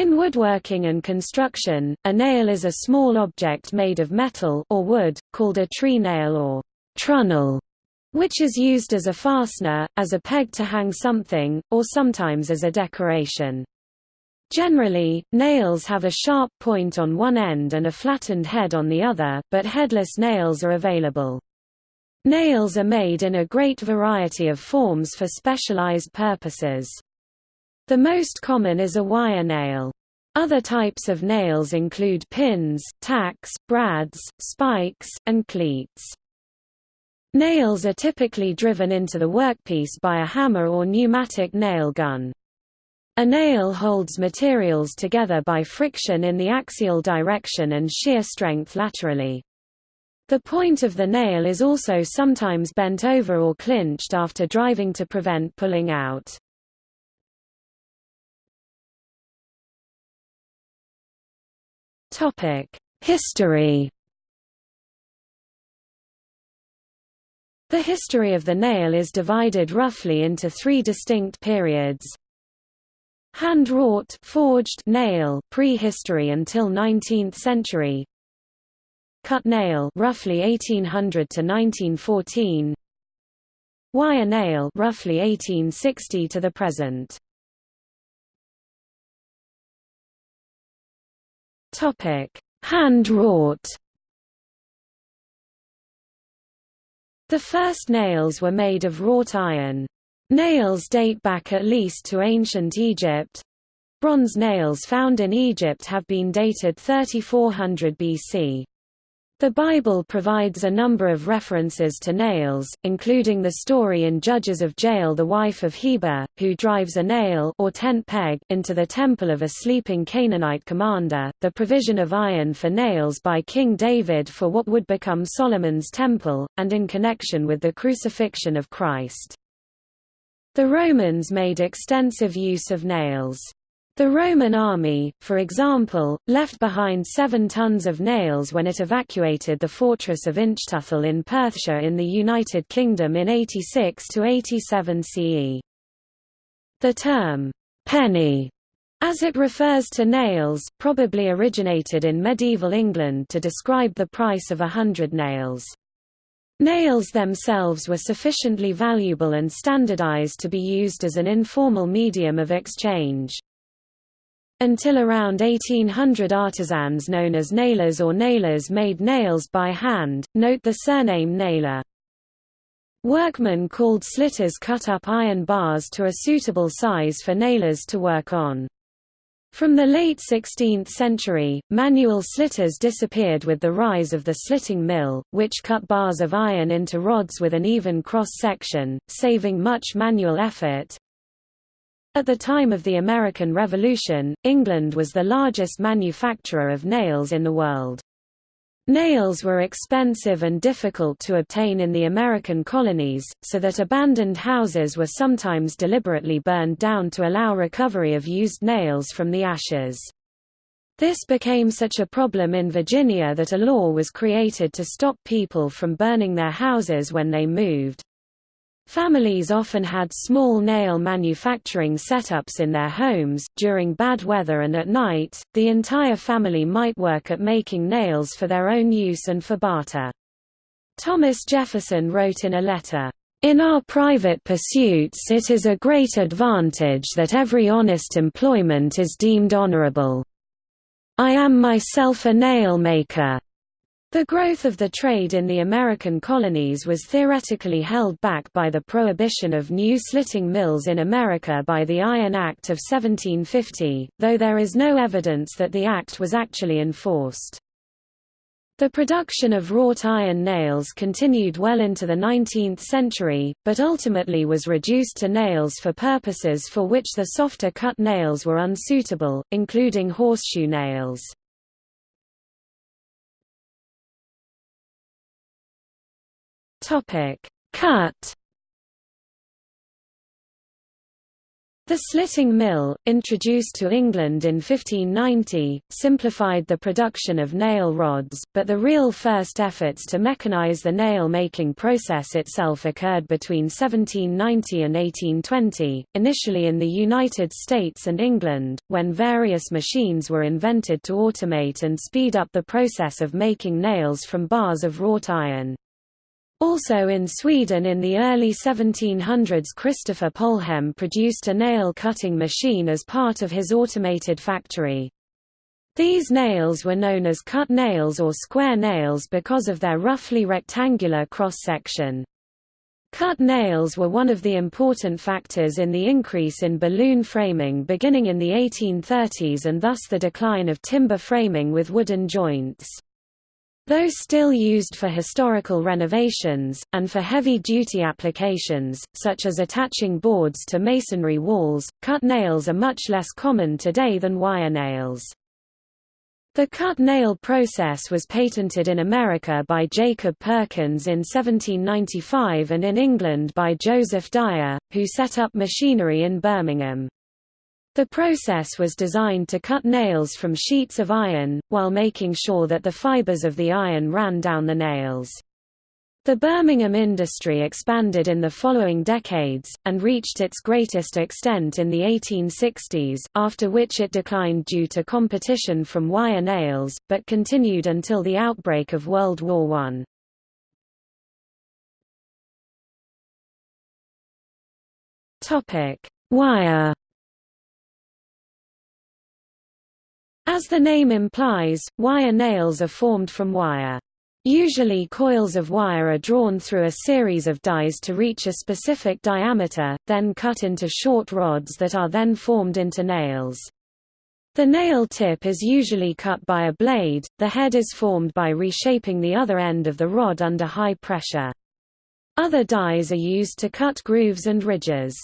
In woodworking and construction, a nail is a small object made of metal or wood, called a tree nail or trunnel, which is used as a fastener, as a peg to hang something, or sometimes as a decoration. Generally, nails have a sharp point on one end and a flattened head on the other, but headless nails are available. Nails are made in a great variety of forms for specialized purposes. The most common is a wire nail. Other types of nails include pins, tacks, brads, spikes, and cleats. Nails are typically driven into the workpiece by a hammer or pneumatic nail gun. A nail holds materials together by friction in the axial direction and shear strength laterally. The point of the nail is also sometimes bent over or clinched after driving to prevent pulling out. Topic: History. The history of the nail is divided roughly into three distinct periods. Hand-wrought forged nail prehistory until 19th century. Cut nail roughly 1800 to 1914. Wire nail roughly 1860 to the present. Topic: Hand-wrought. The first nails were made of wrought iron. Nails date back at least to ancient Egypt. Bronze nails found in Egypt have been dated 3400 BC. The Bible provides a number of references to nails, including the story in Judges of Jael the wife of Heber, who drives a nail or tent peg into the temple of a sleeping Canaanite commander, the provision of iron for nails by King David for what would become Solomon's temple, and in connection with the crucifixion of Christ. The Romans made extensive use of nails. The Roman army, for example, left behind seven tons of nails when it evacuated the fortress of Inchtuthil in Perthshire in the United Kingdom in 86–87 CE. The term, penny, as it refers to nails, probably originated in medieval England to describe the price of a hundred nails. Nails themselves were sufficiently valuable and standardized to be used as an informal medium of exchange. Until around 1800 artisans known as nailers or nailers made nails by hand, note the surname nailer. Workmen called slitters cut up iron bars to a suitable size for nailers to work on. From the late 16th century, manual slitters disappeared with the rise of the slitting mill, which cut bars of iron into rods with an even cross-section, saving much manual effort. At the time of the American Revolution, England was the largest manufacturer of nails in the world. Nails were expensive and difficult to obtain in the American colonies, so that abandoned houses were sometimes deliberately burned down to allow recovery of used nails from the ashes. This became such a problem in Virginia that a law was created to stop people from burning their houses when they moved. Families often had small nail manufacturing setups in their homes. During bad weather and at night, the entire family might work at making nails for their own use and for barter. Thomas Jefferson wrote in a letter, in our private pursuits it is a great advantage that every honest employment is deemed honorable. I am myself a nail maker. The growth of the trade in the American colonies was theoretically held back by the prohibition of new slitting mills in America by the Iron Act of 1750, though there is no evidence that the act was actually enforced. The production of wrought iron nails continued well into the 19th century, but ultimately was reduced to nails for purposes for which the softer cut nails were unsuitable, including horseshoe nails. Topic: Cut. The slitting mill, introduced to England in 1590, simplified the production of nail rods, but the real first efforts to mechanize the nail-making process itself occurred between 1790 and 1820, initially in the United States and England, when various machines were invented to automate and speed up the process of making nails from bars of wrought iron. Also in Sweden in the early 1700s Christopher Polhem produced a nail-cutting machine as part of his automated factory. These nails were known as cut nails or square nails because of their roughly rectangular cross-section. Cut nails were one of the important factors in the increase in balloon framing beginning in the 1830s and thus the decline of timber framing with wooden joints. Though still used for historical renovations, and for heavy-duty applications, such as attaching boards to masonry walls, cut nails are much less common today than wire nails. The cut nail process was patented in America by Jacob Perkins in 1795 and in England by Joseph Dyer, who set up machinery in Birmingham. The process was designed to cut nails from sheets of iron, while making sure that the fibers of the iron ran down the nails. The Birmingham industry expanded in the following decades, and reached its greatest extent in the 1860s, after which it declined due to competition from wire nails, but continued until the outbreak of World War I. Wire As the name implies, wire nails are formed from wire. Usually coils of wire are drawn through a series of dies to reach a specific diameter, then cut into short rods that are then formed into nails. The nail tip is usually cut by a blade, the head is formed by reshaping the other end of the rod under high pressure. Other dies are used to cut grooves and ridges.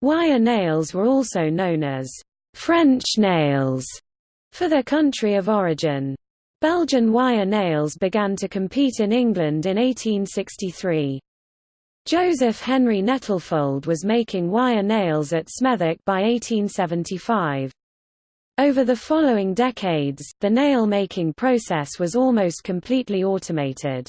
Wire nails were also known as French nails for their country of origin. Belgian wire nails began to compete in England in 1863. Joseph Henry Nettlefold was making wire nails at Smethwick by 1875. Over the following decades, the nail-making process was almost completely automated.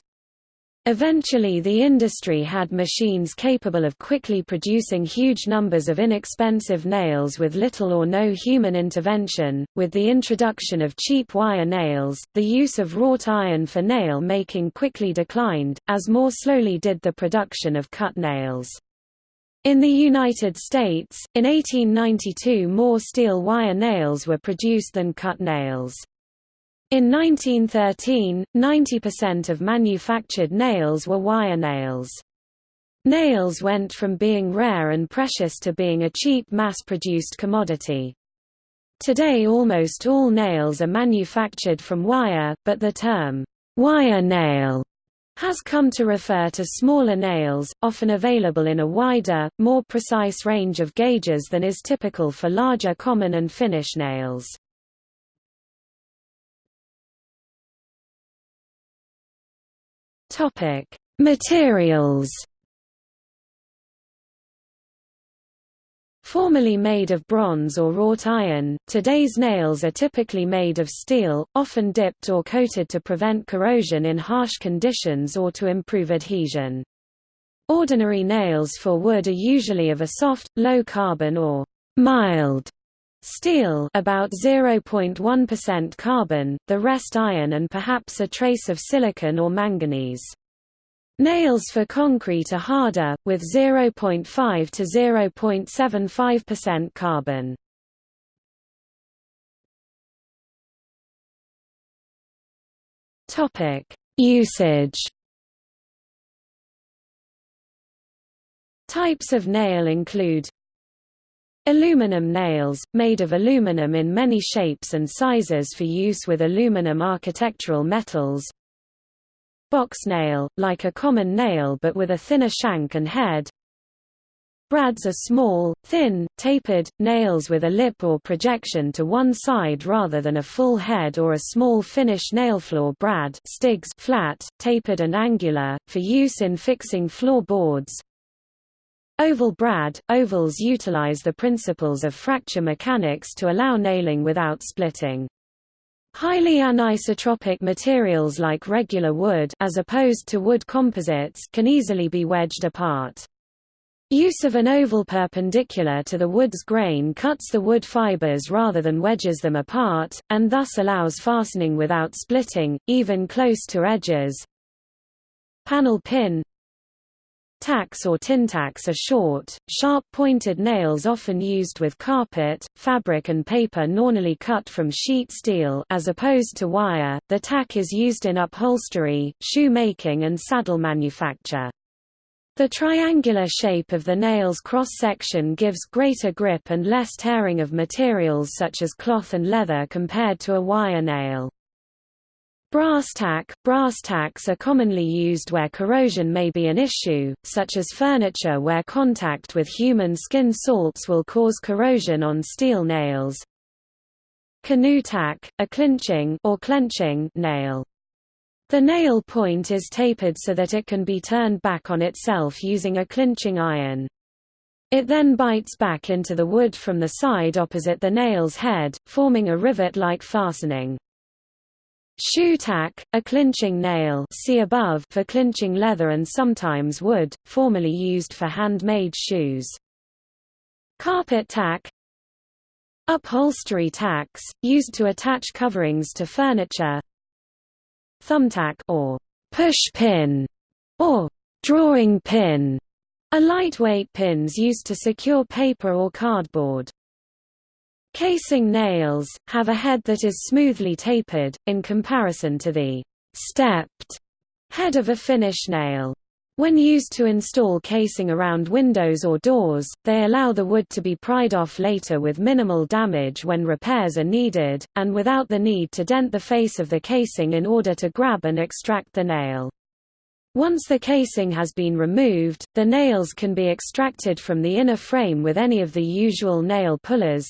Eventually the industry had machines capable of quickly producing huge numbers of inexpensive nails with little or no human intervention. With the introduction of cheap wire nails, the use of wrought iron for nail making quickly declined, as more slowly did the production of cut nails. In the United States, in 1892 more steel wire nails were produced than cut nails. In 1913, 90% of manufactured nails were wire nails. Nails went from being rare and precious to being a cheap mass-produced commodity. Today almost all nails are manufactured from wire, but the term, wire nail, has come to refer to smaller nails, often available in a wider, more precise range of gauges than is typical for larger common and finish nails. Topic: Materials. Formerly made of bronze or wrought iron, today's nails are typically made of steel, often dipped or coated to prevent corrosion in harsh conditions or to improve adhesion. Ordinary nails for wood are usually of a soft, low-carbon or mild Steel about 0.1% carbon, the rest iron and perhaps a trace of silicon or manganese. Nails for concrete are harder, with 0.5 to 0.75% carbon. Topic: Usage. Types of nail include Aluminum nails, made of aluminum in many shapes and sizes for use with aluminum architectural metals. Box nail, like a common nail but with a thinner shank and head. Brads are small, thin, tapered, nails with a lip or projection to one side rather than a full head or a small finish nailfloor brad stigs flat, tapered and angular, for use in fixing floor boards. Oval brad – Ovals utilize the principles of fracture mechanics to allow nailing without splitting. Highly anisotropic materials like regular wood as opposed to wood composites can easily be wedged apart. Use of an oval perpendicular to the wood's grain cuts the wood fibers rather than wedges them apart, and thus allows fastening without splitting, even close to edges. Panel pin Tacks or tin tacks are short, sharp-pointed nails often used with carpet, fabric and paper normally cut from sheet steel as opposed to wire. The tack is used in upholstery, shoe making and saddle manufacture. The triangular shape of the nail's cross-section gives greater grip and less tearing of materials such as cloth and leather compared to a wire nail. Brass tack – Brass tacks are commonly used where corrosion may be an issue, such as furniture where contact with human skin salts will cause corrosion on steel nails. Canoe tack – a clinching or clenching nail. The nail point is tapered so that it can be turned back on itself using a clinching iron. It then bites back into the wood from the side opposite the nail's head, forming a rivet-like fastening. Shoe tack, a clinching nail see above for clinching leather and sometimes wood, formerly used for handmade shoes. Carpet tack Upholstery tacks, used to attach coverings to furniture Thumbtack or push pin or drawing pin are lightweight pins used to secure paper or cardboard. Casing nails, have a head that is smoothly tapered, in comparison to the stepped head of a finish nail. When used to install casing around windows or doors, they allow the wood to be pried off later with minimal damage when repairs are needed, and without the need to dent the face of the casing in order to grab and extract the nail. Once the casing has been removed, the nails can be extracted from the inner frame with any of the usual nail pullers,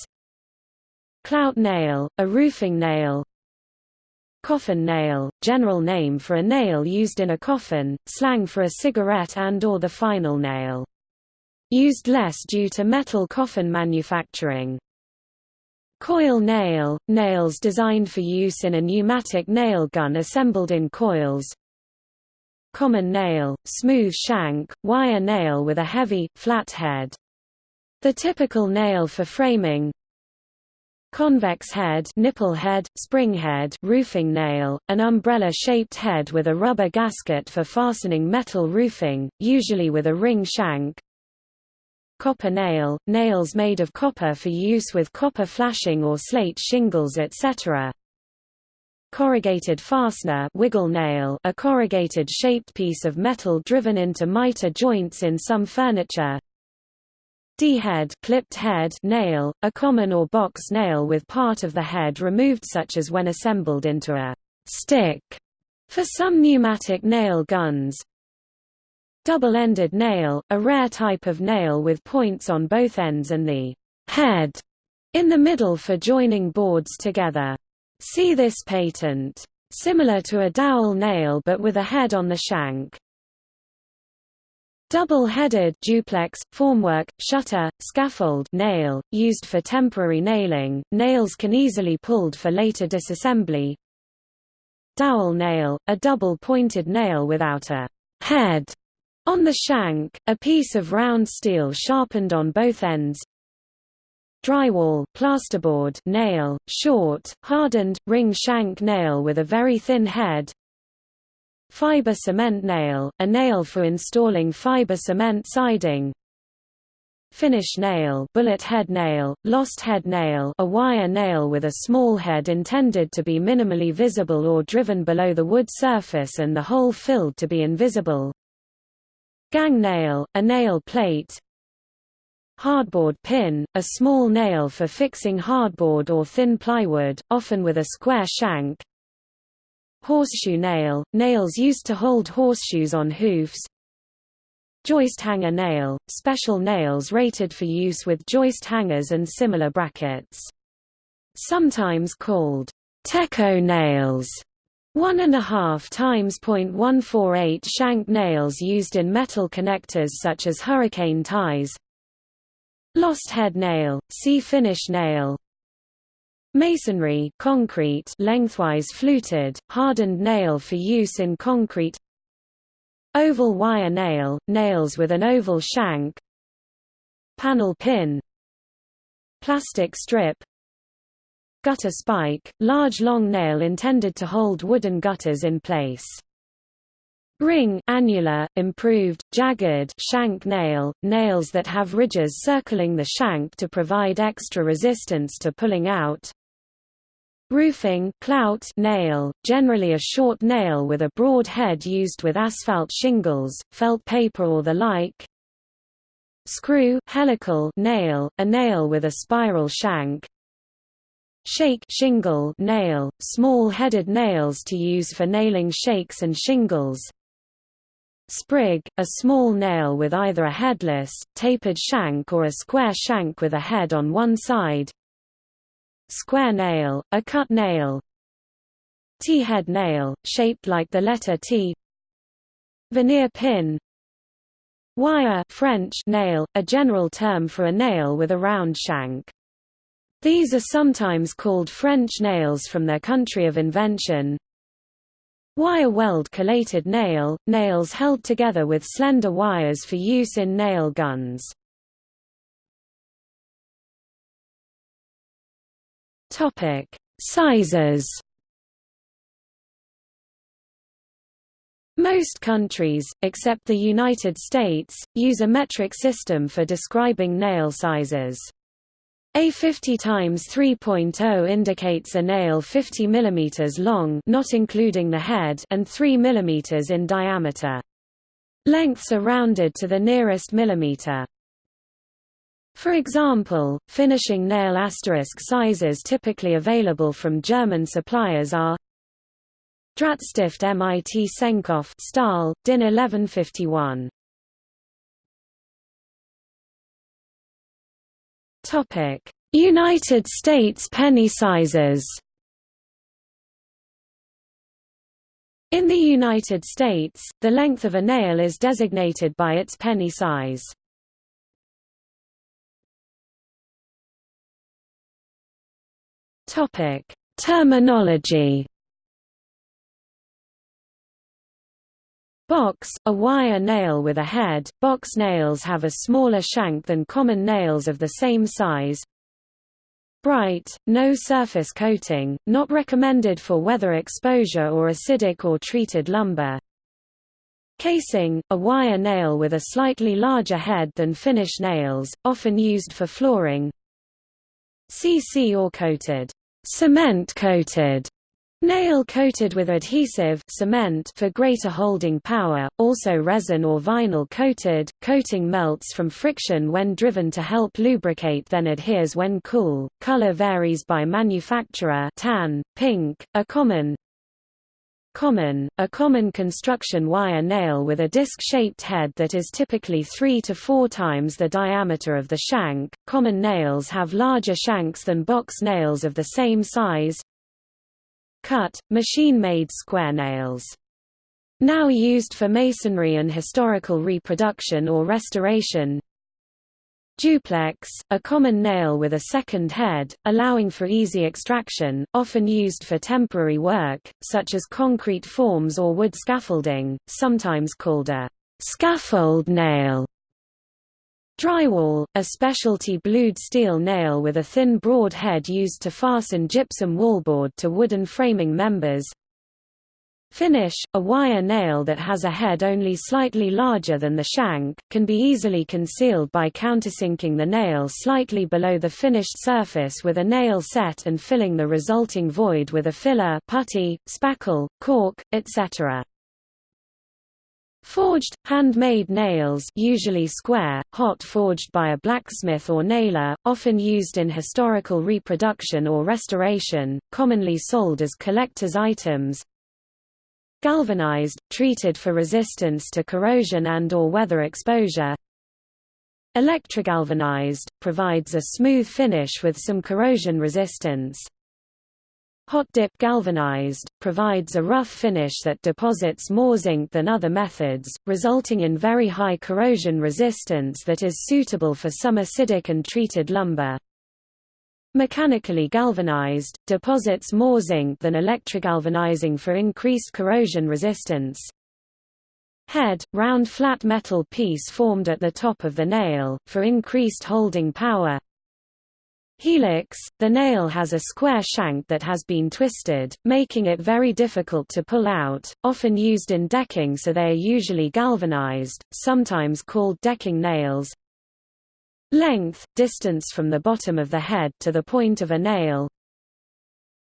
Clout nail, a roofing nail Coffin nail, general name for a nail used in a coffin, slang for a cigarette and or the final nail. Used less due to metal coffin manufacturing. Coil nail, nails designed for use in a pneumatic nail gun assembled in coils. Common nail, smooth shank, wire nail with a heavy, flat head. The typical nail for framing, Convex head, nipple head, spring head, roofing nail, an umbrella-shaped head with a rubber gasket for fastening metal roofing, usually with a ring shank. Copper nail, nails made of copper for use with copper flashing or slate shingles etc. Corrugated fastener wiggle nail, a corrugated-shaped piece of metal driven into miter joints in some furniture. D-head clipped head nail, a common or box nail with part of the head removed such as when assembled into a stick for some pneumatic nail guns. Double-ended nail, a rare type of nail with points on both ends and the head in the middle for joining boards together. See this patent. Similar to a dowel nail but with a head on the shank. Double-headed duplex, formwork, shutter, scaffold nail, used for temporary nailing, nails can easily pulled for later disassembly. Dowel nail, a double-pointed nail without a head on the shank, a piece of round steel sharpened on both ends. Drywall plasterboard nail, short, hardened, ring shank nail with a very thin head. Fiber cement nail, a nail for installing fiber cement siding. Finish nail, bullet head nail, lost head nail, a wire nail with a small head intended to be minimally visible or driven below the wood surface and the hole filled to be invisible. Gang nail, a nail plate. Hardboard pin, a small nail for fixing hardboard or thin plywood, often with a square shank. Horseshoe nail, nails used to hold horseshoes on hoofs. Joist hanger nail, special nails rated for use with joist hangers and similar brackets. Sometimes called teco nails, One and a half times .148 shank nails used in metal connectors such as hurricane ties. Lost head nail, see finish nail. Masonry concrete lengthwise fluted, hardened nail for use in concrete. Oval wire nail, nails with an oval shank. Panel pin. Plastic strip Gutter spike, large long nail intended to hold wooden gutters in place. Ring annular, improved, jagged shank nail, nails that have ridges circling the shank to provide extra resistance to pulling out. Roofing clout nail, generally a short nail with a broad head used with asphalt shingles, felt paper or the like. Screw helical nail, a nail with a spiral shank. Shake shingle nail, small-headed nails to use for nailing shakes and shingles. Sprig, a small nail with either a headless, tapered shank or a square shank with a head on one side. Square nail, a cut nail. T-head nail, shaped like the letter T. Veneer pin. Wire French nail, a general term for a nail with a round shank. These are sometimes called French nails from their country of invention. Wire weld collated nail, nails held together with slender wires for use in nail guns. Topic: Sizes. Most countries, except the United States, use a metric system for describing nail sizes. A 50 times 3.0 indicates a nail 50 mm long not including the head and 3 mm in diameter. Lengths are rounded to the nearest millimeter. For example, finishing nail asterisk sizes typically available from German suppliers are Drahtstift MIT Senkkopf Stahl, DIN 1151 Topic: United States penny sizes. In the United States, the length of a nail is designated by its penny size. Topic: Terminology. Box, a wire nail with a head. Box nails have a smaller shank than common nails of the same size. Bright, no surface coating, not recommended for weather exposure or acidic or treated lumber. Casing, a wire nail with a slightly larger head than finish nails, often used for flooring. CC or coated, cement coated Nail coated with adhesive cement for greater holding power, also resin or vinyl coated, coating melts from friction when driven to help lubricate then adheres when cool. Color varies by manufacturer tan, pink, a common Common, a common construction wire nail with a disc-shaped head that is typically 3 to 4 times the diameter of the shank. Common nails have larger shanks than box nails of the same size, cut, machine-made square nails. Now used for masonry and historical reproduction or restoration. Duplex, a common nail with a second head, allowing for easy extraction, often used for temporary work, such as concrete forms or wood scaffolding, sometimes called a scaffold nail. Drywall, a specialty blued steel nail with a thin broad head used to fasten gypsum wallboard to wooden framing members. Finish, a wire nail that has a head only slightly larger than the shank, can be easily concealed by countersinking the nail slightly below the finished surface with a nail set and filling the resulting void with a filler putty, spackle, cork, etc. Forged, handmade nails usually square, hot forged by a blacksmith or nailer, often used in historical reproduction or restoration, commonly sold as collector's items. Galvanized, treated for resistance to corrosion and or weather exposure. Electrogalvanized, provides a smooth finish with some corrosion resistance. Hot dip galvanized, provides a rough finish that deposits more zinc than other methods, resulting in very high corrosion resistance that is suitable for some acidic and treated lumber. Mechanically galvanized, deposits more zinc than electrogalvanizing for increased corrosion resistance. Head, round flat metal piece formed at the top of the nail, for increased holding power. Helix, the nail has a square shank that has been twisted, making it very difficult to pull out, often used in decking so they are usually galvanized, sometimes called decking nails. Length, distance from the bottom of the head to the point of a nail.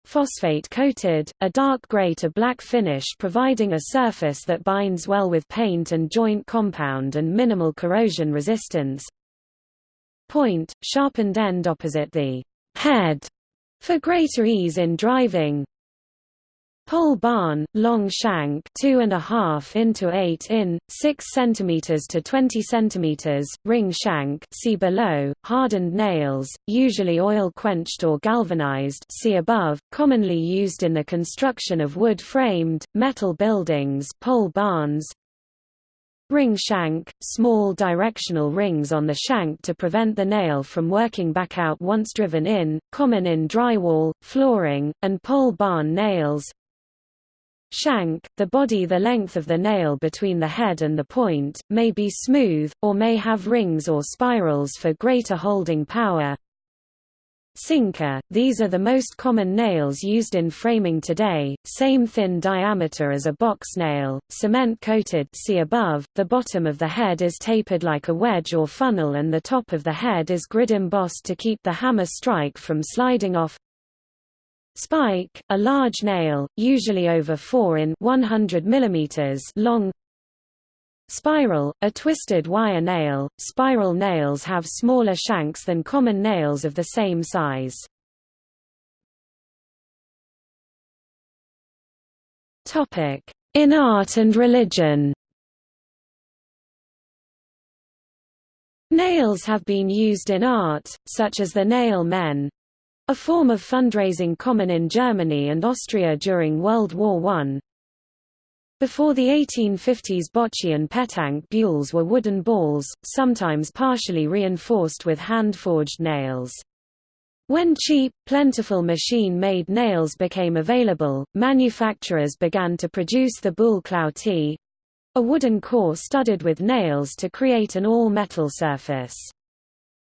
Phosphate coated, a dark gray to black finish providing a surface that binds well with paint and joint compound and minimal corrosion resistance point, sharpened end opposite the head for greater ease in driving. Pole barn, long shank 2.5 into 8 in, 6 cm to 20 cm, ring shank see below, hardened nails, usually oil-quenched or galvanized see above, commonly used in the construction of wood-framed, metal buildings pole barns, Ring shank, small directional rings on the shank to prevent the nail from working back out once driven in, common in drywall, flooring, and pole barn nails. Shank, the body the length of the nail between the head and the point, may be smooth, or may have rings or spirals for greater holding power. Sinker, these are the most common nails used in framing today, same thin diameter as a box nail, cement coated see above, the bottom of the head is tapered like a wedge or funnel and the top of the head is grid embossed to keep the hammer strike from sliding off. Spike, a large nail, usually over 4 in 100 mm long, Spiral, a twisted wire nail. Spiral nails have smaller shanks than common nails of the same size. In art and religion. Nails have been used in art, such as the nail men, a form of fundraising common in Germany and Austria during World War I, before the 1850s bocce and petanque boules were wooden balls, sometimes partially reinforced with hand-forged nails. When cheap, plentiful machine-made nails became available, manufacturers began to produce the boule cloutée, a wooden core studded with nails to create an all-metal surface.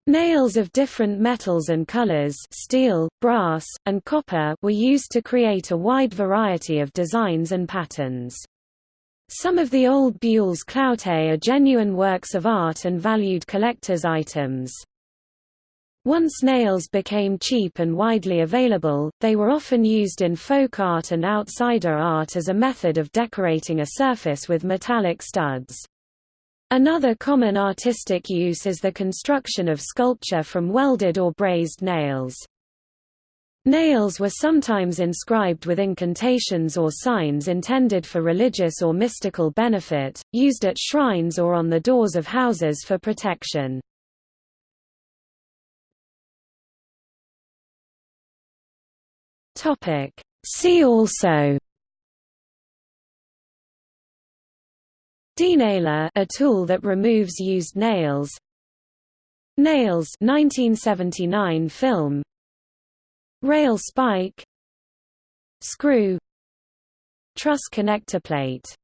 Nails of different metals and colors steel, brass, and copper were used to create a wide variety of designs and patterns. Some of the old Boules cloutée are genuine works of art and valued collector's items. Once nails became cheap and widely available, they were often used in folk art and outsider art as a method of decorating a surface with metallic studs. Another common artistic use is the construction of sculpture from welded or brazed nails. Nails were sometimes inscribed with incantations or signs intended for religious or mystical benefit, used at shrines or on the doors of houses for protection. See also Denailer a tool that removes used nails. Nails 1979 film. Rail spike. Screw. Truss connector plate